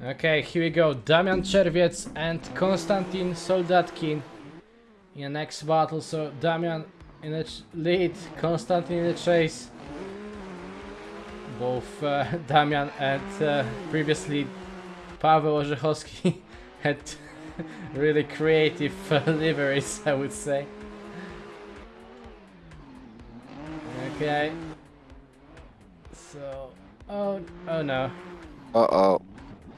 Okay, here we go. Damian Czerwiec and Konstantin Soldatkin in the next battle. So Damian in the lead, Konstantin in the chase. Both uh, Damian and uh, previously Paweł Orzechowski had really creative uh, liveries, I would say. Okay. So, oh, oh no. Uh-oh.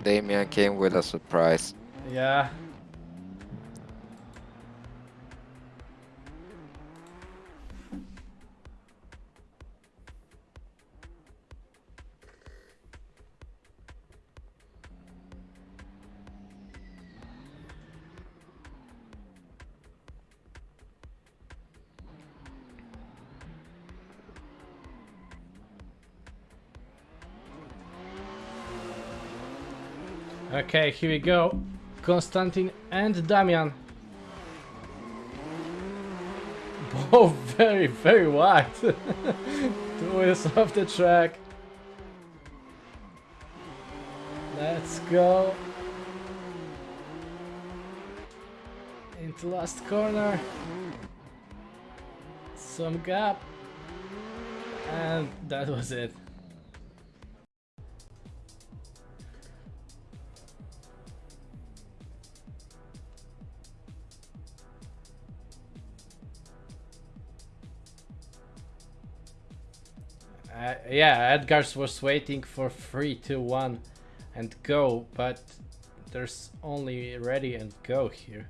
Damian came with a surprise. Yeah. Okay, here we go. Konstantin and Damian. Both very, very wide. Two wheels off the track. Let's go. Into last corner. Some gap. And that was it. Yeah, Edgar's was waiting for 3, 2, 1 and go, but there's only ready and go here.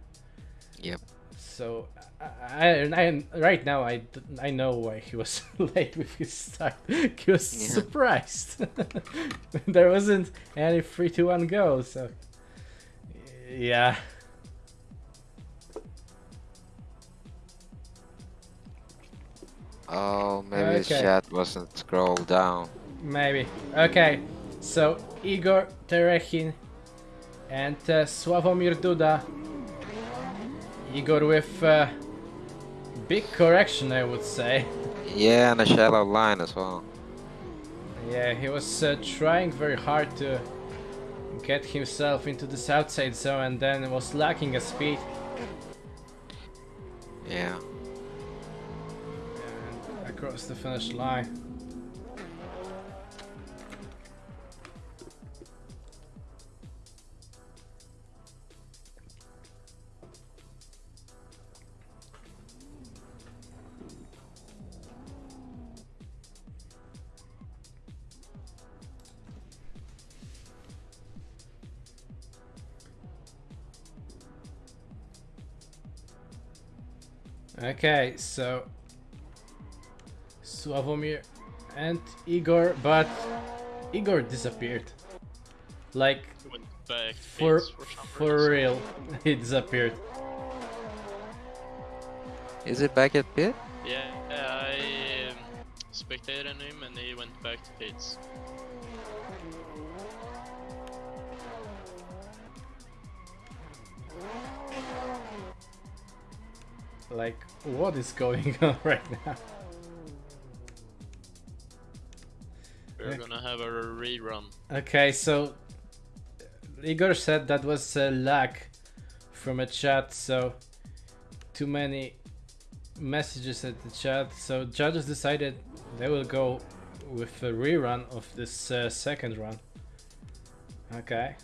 Yep. So I, I, right now I, I know why he was late with his start. He was Yeah. surprised. there wasn't any 3, 2, 1 go, so yeah. Oh, maybe the chat wasn't scrolled down. Maybe. Okay, so Igor Terechin and uh, Sławomir Duda. Igor with uh, big correction, I would say. Yeah, and a shallow line as well. Yeah, he was uh, trying very hard to get himself into this outside zone and then was lacking a speed. Yeah. Across the finish line. Okay, so Sławomir and Igor, but Igor disappeared. Like back for for for real, he disappeared. Is it back at pit? Yeah, I um, spectated him and he went back to pits. Like, what is going on right now? We're Yeah. gonna have a rerun. Okay, so Igor said that was a lag from a chat, so too many messages at the chat. So judges decided they will go with a rerun of this uh, second run. Okay.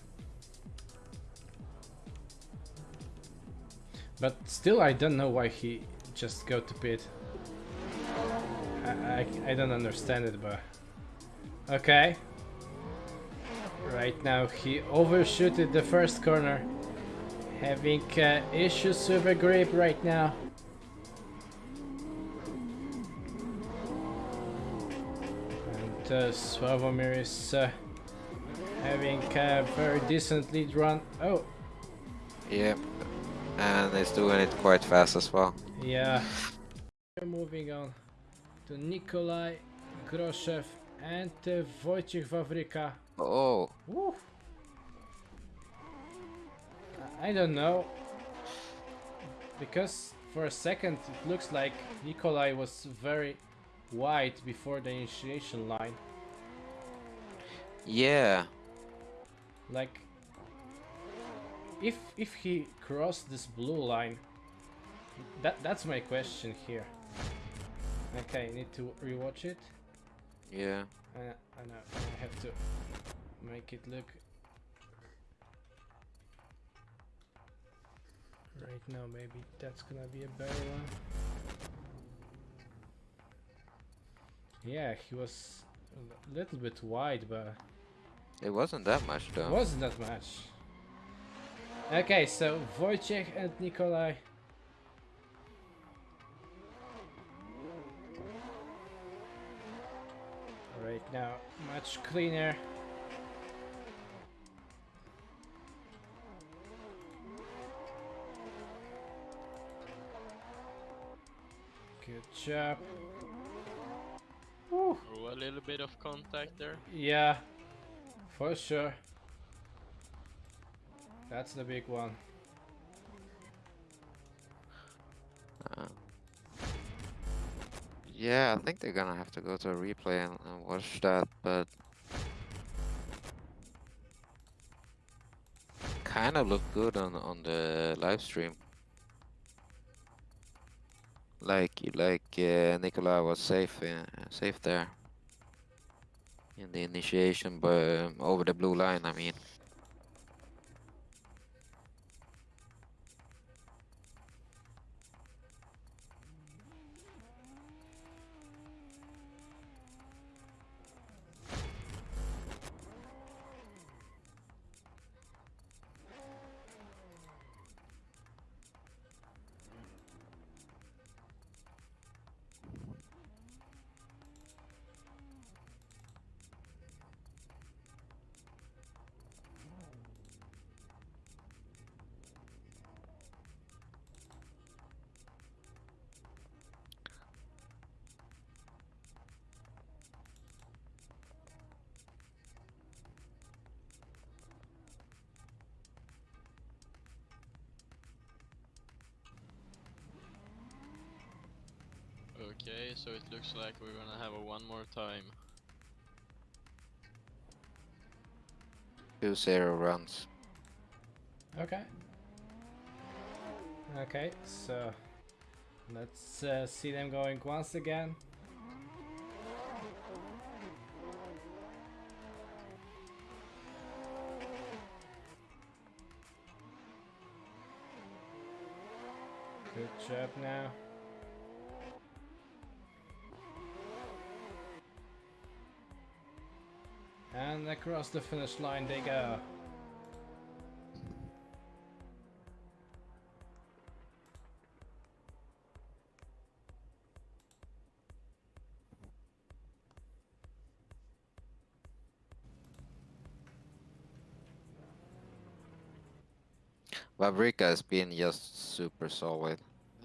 But still, I don't know why he just go to pit. I, I, I don't understand it, but okay. Right now he overshooted the first corner. Having uh, issues with a grip right now. And uh, is uh, having a very decent lead run. Oh, Yep. And he's doing it quite fast as well. yeah. We're moving on to Nikolai Groshev and uh, Wojciech Wawryka. Oh, Woo. I don't know. Because for a second it looks like Nikolai was very wide before the initiation line. yeah. Like if if he crossed this blue line, that that's my question here. Okay, need to rewatch it. Yeah. Uh, I know I have to make it look right now. Maybe that's gonna be a better one. Yeah, he was a little bit wide, but It wasn't that much though. It wasn't that much. Okay, so Wojciech and Nikolai. Right now, much cleaner. Good job. Woo. Oh, a little bit of contact there. Yeah, for sure. That's the big one. Yeah, I think they're gonna have to go to a replay and, and watch that, but kind of looked good on on the live stream. Like like uh, was safe uh, safe there in the initiation, but um, over the blue line. I mean. Okay, so it looks like we're gonna have a one more time. Two zero runs. Okay. Okay, so let's uh, see them going once again. Good job now. Across the finish line they go. Wawryka has been just super solid.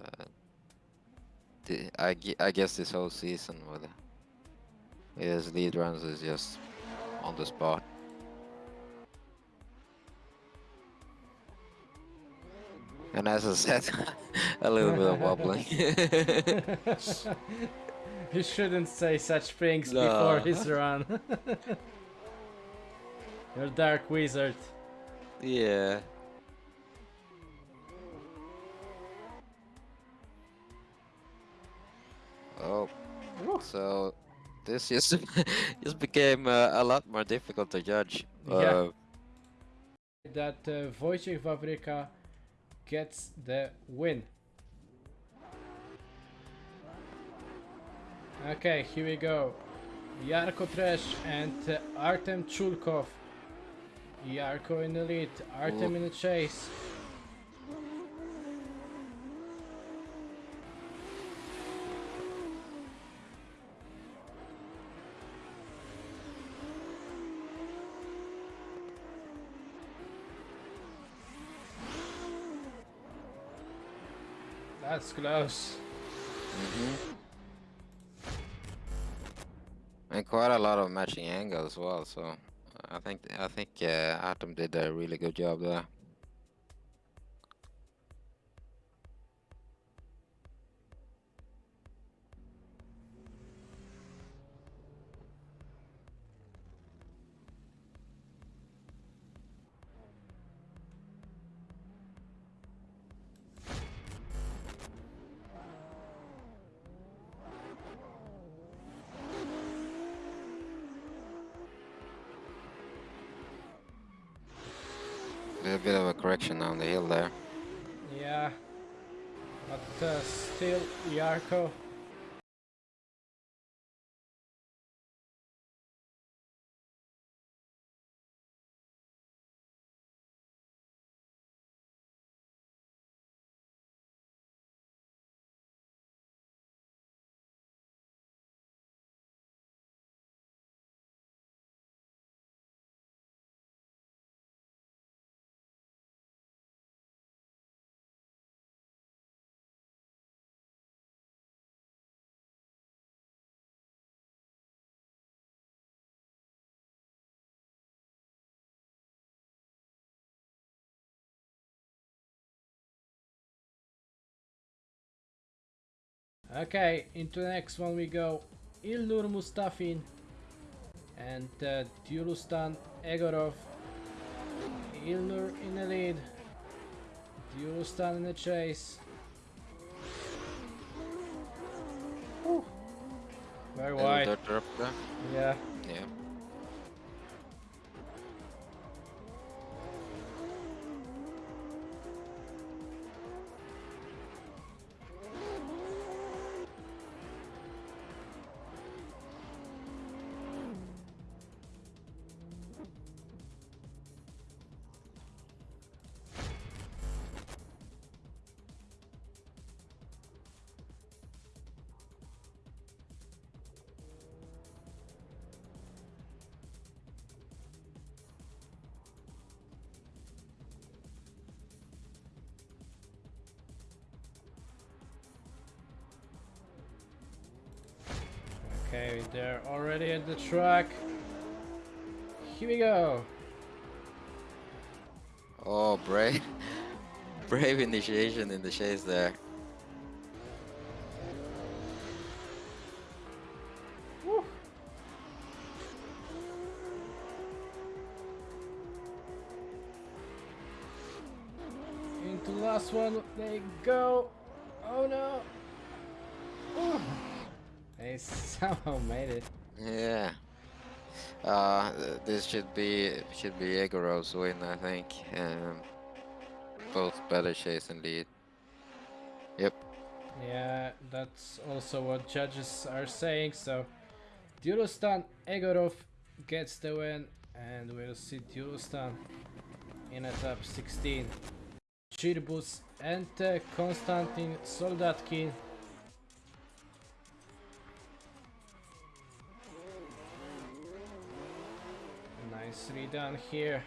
Uh, the, I, I guess this whole season with his lead runs is just on the spot. And as I said, a little bit of wobbling. you shouldn't say such things No. before his run. You're dark wizard. yeah. This just just became uh, a lot more difficult to judge. Yeah. Uh, That uh, Wojciech Wawryka gets the win. Okay, here we go. Yarko Tresh and uh, Artem Chulkov. Yarko in the lead, Artem Ooh. in the chase. That's close. mhm. And quite a lot of matching angles as well. So I think I think uh, Artem did a really good job there. A bit of a correction on the hill there. Yeah. But uh, still, Yarko. Okay, into the next one we go. Ilnur Mustafin and uh, Dulustan Egorov. Ilnur in the lead. Dulustan in the chase. Whew. Very wide. dirt drop there. Yeah. Yeah. Okay, they're already at the track. Here we go. Oh, brave. brave initiation in the chase there. Woo. Into last one they go. Oh no. Ooh. They somehow made it. Yeah. Uh, this should be should be Egorov's win, I think. Um, both better chase and lead. Yep. Yeah, that's also what judges are saying. So, Dulustan Egorov gets the win, and we'll see Dulustan in a top 16. Chirbus and uh, Konstantin Soldatkin. Nicely done here.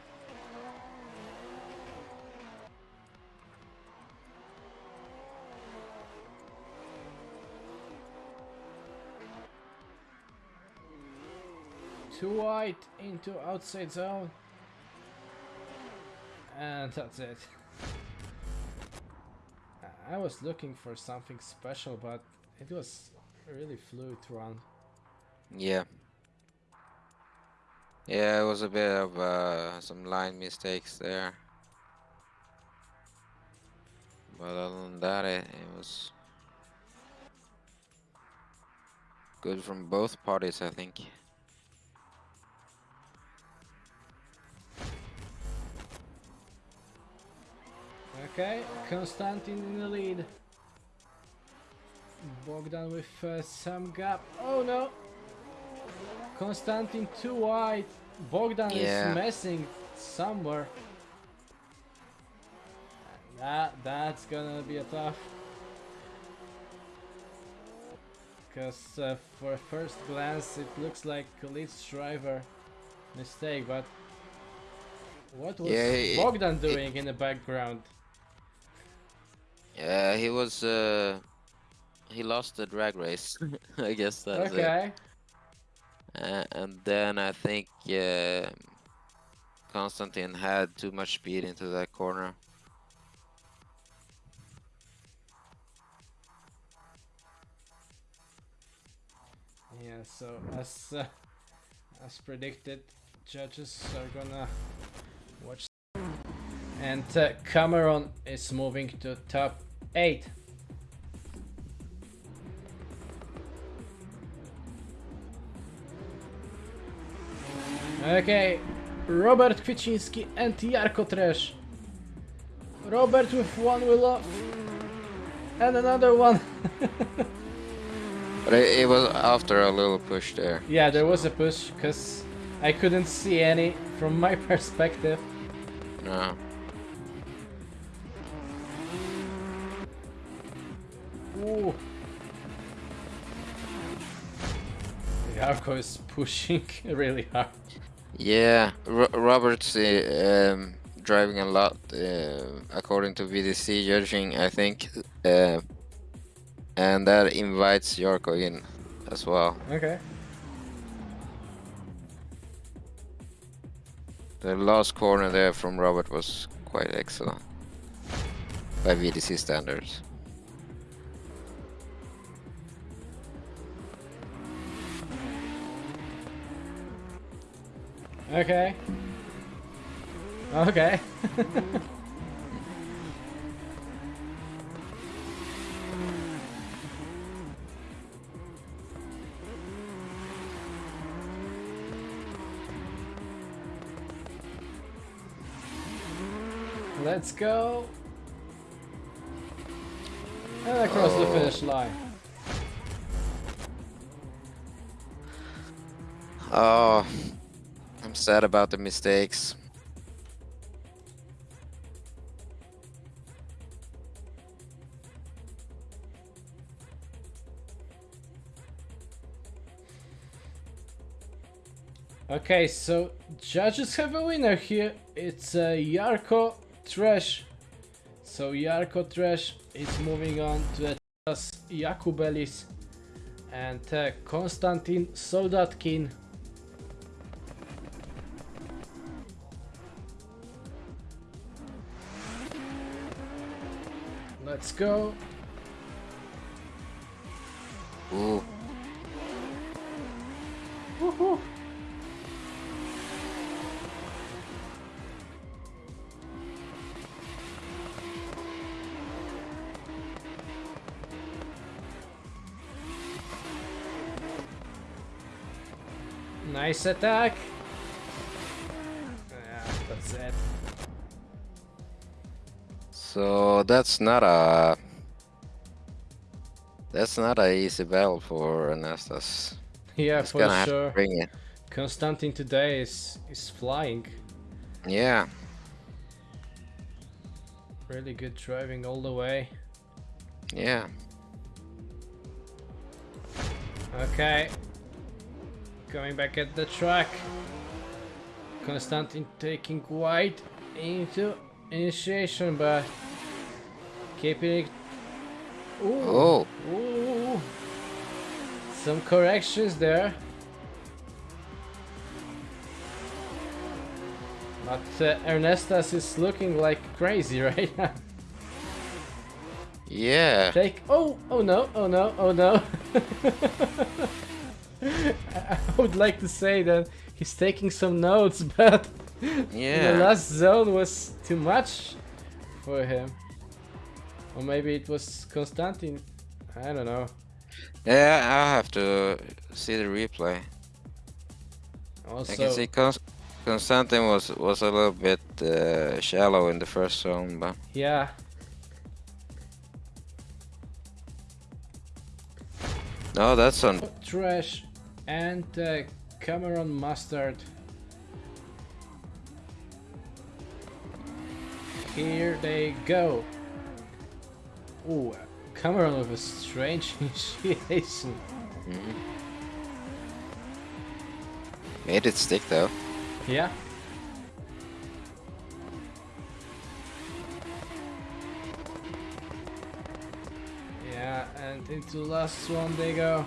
Too wide into outside zone. And that's it. I- was looking for something special, but it was really fluid round. Yeah. Yeah, it was a bit of uh, some line mistakes there. But other than that, it, it was good from both parties, I think. Okay, Konstantin in the lead. Bogdan with uh, some gap. Oh no! Konstantin too wide. Bogdan Yeah. is messing somewhere. That that's gonna be a tough. Because uh, for first glance it looks like Khalid's driver mistake, but what was Yeah, it- Bogdan it- doing in the background? Yeah, he was. Uh, he lost the drag race. I guess that's it. Okay. Uh, and then I think uh, Konstantin had too much speed into that corner. Yeah, so as uh, as predicted, judges are gonna watch. And uh, Cameron is moving to top eight. Okay, Robert Kwieciński and Yarko Trash Robert with one wheel off. And another one. But it, it was after a little push there. yeah, there was a push because I couldn't see any from my perspective. No. Ooh. Yarko is pushing really hard. Yeah, Ro Robert's uh, um, driving a lot, uh, according to VDC judging, I think, uh, and that invites Yarko in as well. Okay. The last corner there from Robert was quite excellent by VDC standards. Okay. Okay. Let's go. And across the Oh. finish line. Oh, I'm sad about the mistakes. Okay, so judges have a winner here. It's uh, Yarko Trash. So Yarko Trash is moving on to Ernestas Jakubelis and uh, Konstantin Soldatkin. Let's go. Ooh, Woohoo. Nice attack. So that's not a that's not a easy battle for Ernestas. Yeah, He's for sure. to bring it. Konstantin today is is flying. Yeah, Really good driving all the way. yeah. Okay. Going back at the track. Konstantin taking wide into initiation, but keeping it. Ooh. Oh, Ooh. Some corrections there. But uh, Ernestas is looking like crazy right now. yeah. Take. Oh, oh no, oh no, oh no. I would like to say that he's taking some notes, but yeah. the last zone was too much for him. Or maybe it was Konstantin. I don't know. Yeah, I have to see the replay. Also, I can see Cons Konstantin was was a little bit uh, shallow in the first zone, but yeah. no, that's on. Trash and uh, Cameron Mustard. Here they go. Ooh, Cameron with a strange initiation. Mhm. Made it stick though. Yeah. Yeah, and into the last one they go.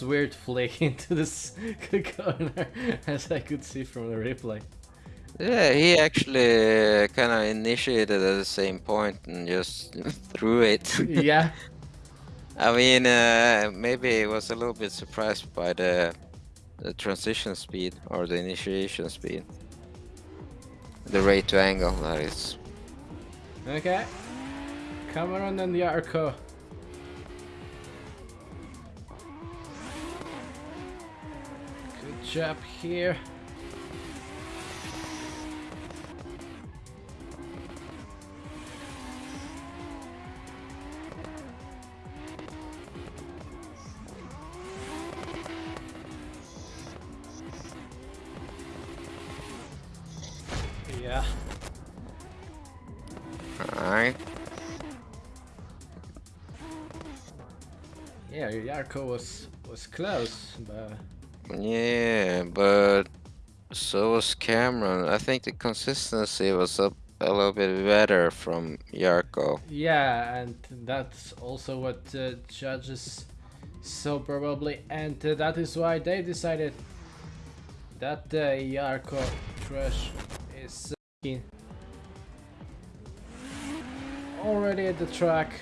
Was weird flick into this corner, as I could see from the replay. Yeah, he actually kind of initiated at the same point and just threw it. yeah, I mean, uh, maybe he was a little bit surprised by the the transition speed or the initiation speed. The rate to angle, that is. okay. Cameron and the job here. Yeah. Alright. Yeah, Yarko was was close, but Yeah, but so was Cameron. I think the consistency was up a little bit better from Yarko. yeah, and that's also what uh, judges saw probably, and uh, that is why they decided that uh, Yarko trash is uh, already at the track,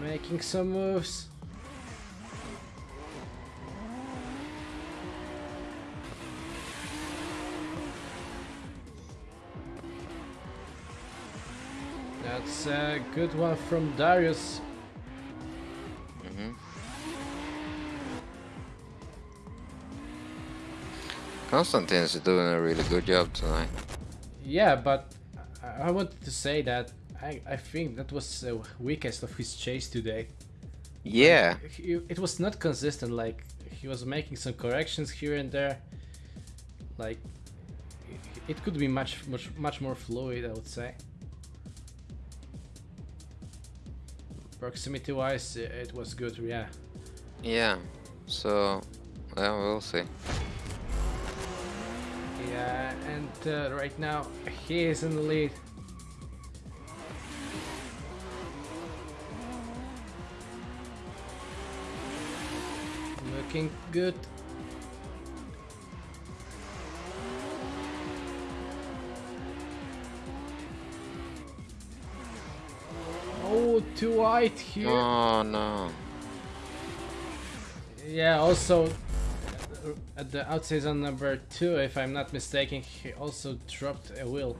making some moves. That's a good one from Darius. hmm Constantine's doing a really good job tonight. Yeah, but I I wanted to say that I, I think that was the weakest of his chase today. Yeah, He, it was not consistent, like he was making some corrections here and there. Like it- it could be much much much more fluid, I would say. Proximity wise, it was good, yeah. yeah. So, yeah, we'll see. Yeah, and uh, right now he is in the lead. Looking good. Too wide here. Oh no. Yeah, also at the outside zone number two, if I'm not mistaken, he also dropped a wheel.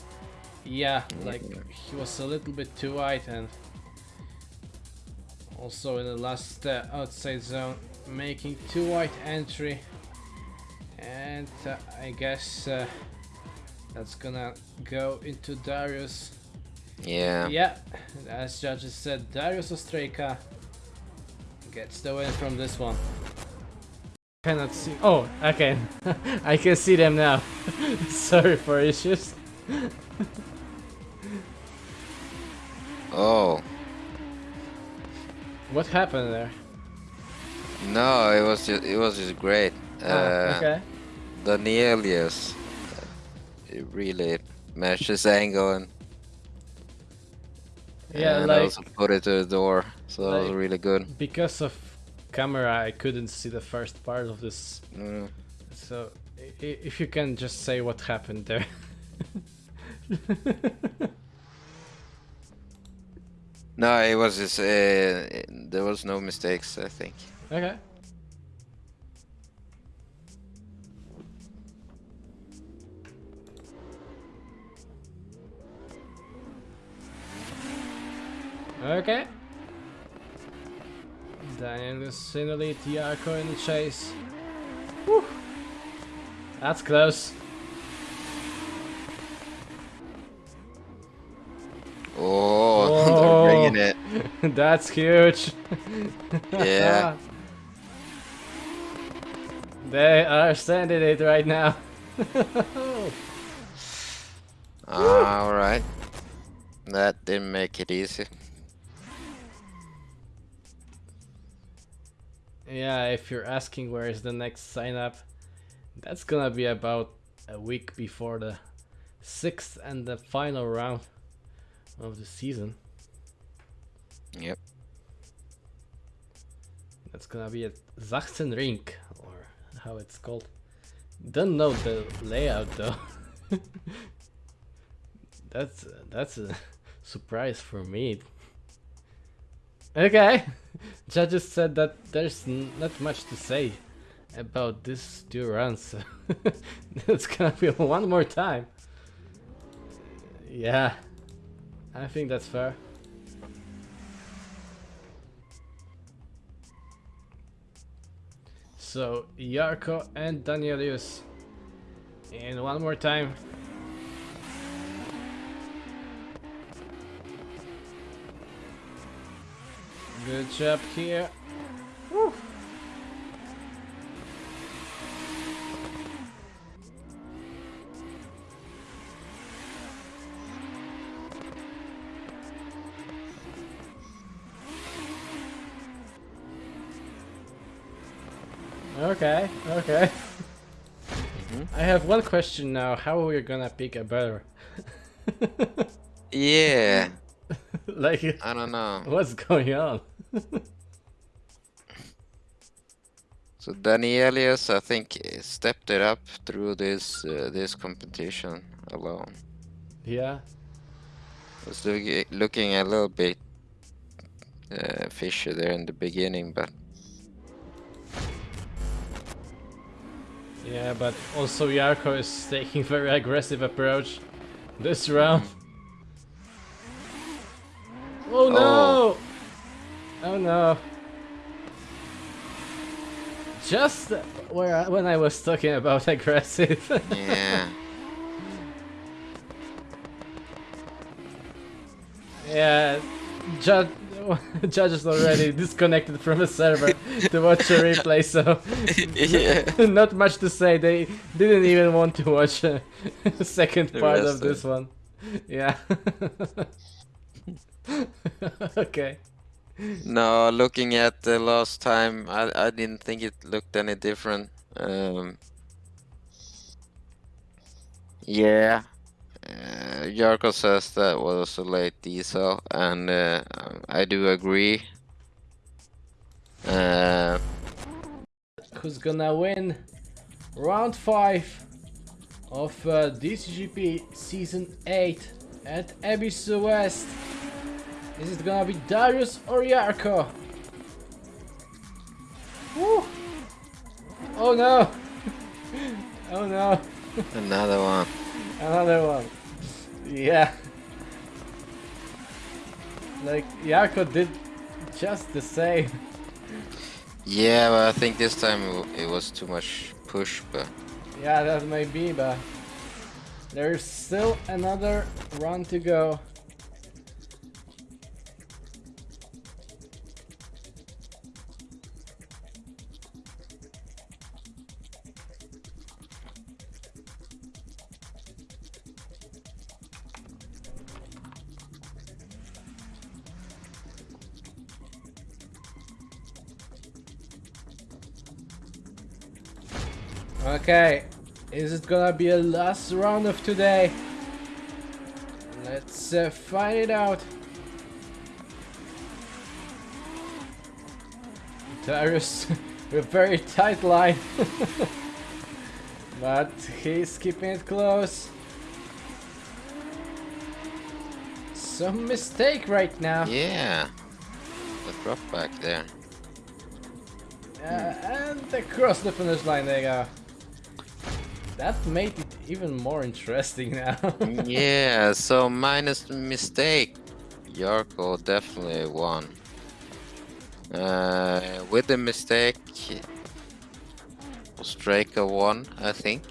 Yeah, like he was a little bit too wide and also in the last uh, outside zone making too wide entry and uh, I guess uh, that's gonna go into Darius. Yeah. Yeah, as judges said, Darius Ostreka gets the win from this one. Cannot see. Oh, okay. I can see them now. Sorry for issues. Oh What happened there? no, it was just it was just great. Ah, Uh, okay. Danielius uh, really matched his angle and, Yeah, and like also put it to the door. So that was really good. because of camera, I couldn't see the first part of this. Mm. So i- i- if you can just say what happened there. No, it was just uh, there was no mistakes. I think. okay. Okay. Daniel Sinoli, Tiarco in the chase. Whew. That's close. Oh, bringing it. That's huge. Yeah. they are sending it right now. Ah, all right. That didn't make it easy. If you're asking where is the next sign up, that's gonna be about a week before the sixth and the final round of the season. Yep. That's gonna be at Sachsenring, or how it's called. Don't know the layout though. that's that's a surprise for me. Okay, judges said that there's not much to say about this two runs. it's gonna be one more time. Yeah, I think that's fair. So Yarko and Danielius. And one more time. Good job here. Woo. Okay, okay. Mm-hmm. I have one question now. How are we gonna pick a better? Yeah, like, I don't know. what's going on? So Danielius, I think, stepped it up through this uh, this competition alone. yeah. Was looking looking a little bit uh, fishy there in the beginning, but Yeah, but also Yarko is taking very aggressive approach this round. Oh no! Oh no! Just where I, when I was talking about aggressive. yeah. yeah, judge judge is already disconnected from the server to watch a replay, so yeah. not much to say. They didn't even want to watch uh, a second The part of this one. Yeah. okay. No, looking at the last time, I I didn't think it looked any different. Um, yeah, uh, Yarko says that was a late diesel, and uh, I do agree. Uh, Who's gonna win round 5 of uh, DCGP Season 8 at Abyss West? Is it gonna be Darius or Yarko? Woo! Oh no! oh no! another one. Another one. Yeah. Like, Yarko did just the same. Yeah, but I think this time it it was too much push, but Yeah, that may be, but there's still another run to go. Okay, is it gonna be a last round of today? Let's uh, find it out. Darius with a very tight line. but he's keeping it close. Some mistake right now. yeah, the drop back there. Uh, and across the finish line they go. That made it even more interesting now. yeah, so minus mistake, Yarko definitely won. Uh, with the mistake, Ostraka won, I think.